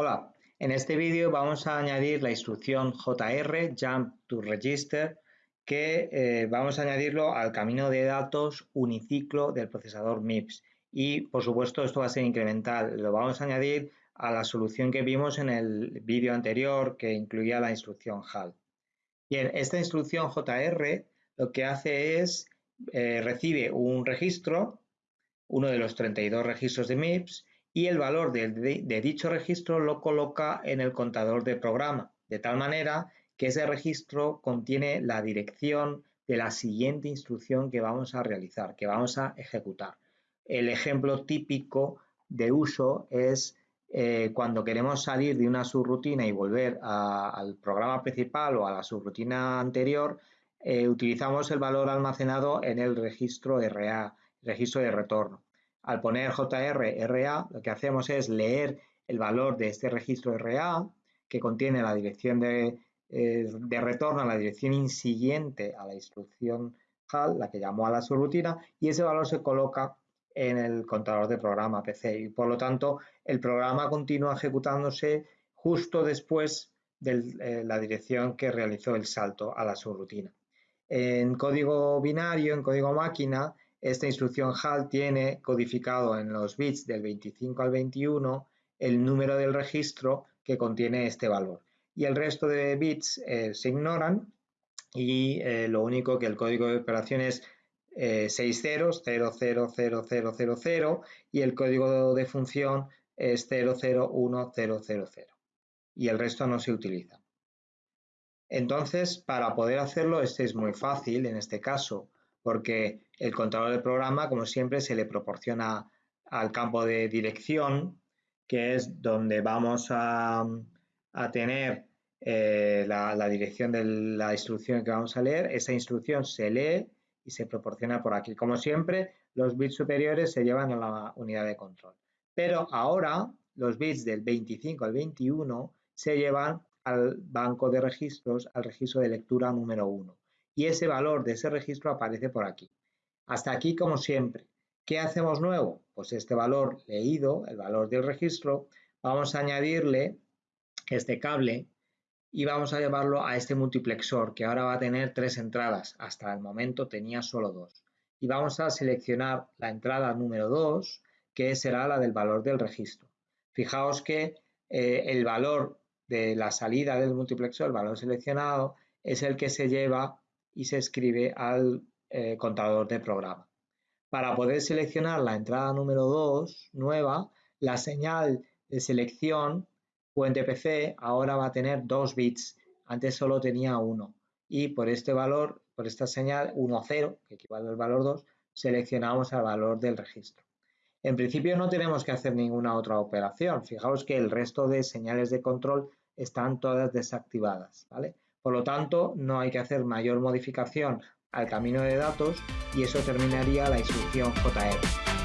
Hola, en este vídeo vamos a añadir la instrucción JR, Jump to Register, que eh, vamos a añadirlo al camino de datos uniciclo del procesador MIPS. Y, por supuesto, esto va a ser incremental. Lo vamos a añadir a la solución que vimos en el vídeo anterior, que incluía la instrucción HAL. Bien, esta instrucción JR lo que hace es, eh, recibe un registro, uno de los 32 registros de MIPS, y el valor de, dicho registro lo coloca en el contador de programa, de tal manera que ese registro contiene la dirección de la siguiente instrucción que vamos a realizar, que vamos a ejecutar. El ejemplo típico de uso es eh, cuando queremos salir de una subrutina y volver al programa principal o a la subrutina anterior, eh, utilizamos el valor almacenado en el registro RA, registro de retorno. Al poner JR lo que hacemos es leer el valor de este registro RA que contiene la dirección de, eh, retorno a la dirección insiguiente a la instrucción HAL, la que llamó a la subrutina, y ese valor se coloca en el contador de programa PC y por lo tanto el programa continúa ejecutándose justo después de eh, la dirección que realizó el salto a la subrutina. En código binario, en código máquina, esta instrucción HAL tiene codificado en los bits del 25 al 21 el número del registro que contiene este valor. Y el resto de bits eh, se ignoran y eh, lo único que el código de operación es eh, 6 ceros, 0, 0, 0, 0, 0, 0 y el código de función es 0, 0, 1, 0, 0, 0 y el resto no se utiliza. Entonces, para poder hacerlo, este es muy fácil en este caso porque el contador del programa, como siempre, se le proporciona al campo de dirección, que es donde vamos a, tener eh, la, dirección de la instrucción que vamos a leer. Esa instrucción se lee y se proporciona por aquí. Como siempre, los bits superiores se llevan a la unidad de control. Pero ahora los bits del 25 al 21 se llevan al banco de registros, al registro de lectura número 1 y ese valor de ese registro aparece por aquí. Hasta aquí como siempre. ¿Qué hacemos nuevo? Pues este valor leído, el valor del registro, vamos a añadirle este cable y vamos a llevarlo a este multiplexor que ahora va a tener tres entradas. Hasta el momento tenía solo dos. Y vamos a seleccionar la entrada número 2, que será la del valor del registro. Fijaos que eh, el valor de la salida del multiplexor, el valor seleccionado, es el que se lleva y se escribe al eh, contador de programa. Para poder seleccionar la entrada número 2, nueva, la señal de selección puente PC ahora va a tener 2 bits, antes solo tenía 1 y por este valor, por esta señal 1, 0, que equivale al valor 2, seleccionamos el valor del registro. En principio no tenemos que hacer ninguna otra operación. Fijaos que el resto de señales de control están todas desactivadas. ¿vale? Por lo tanto, no hay que hacer mayor modificación al camino de datos y eso terminaría la instrucción JR.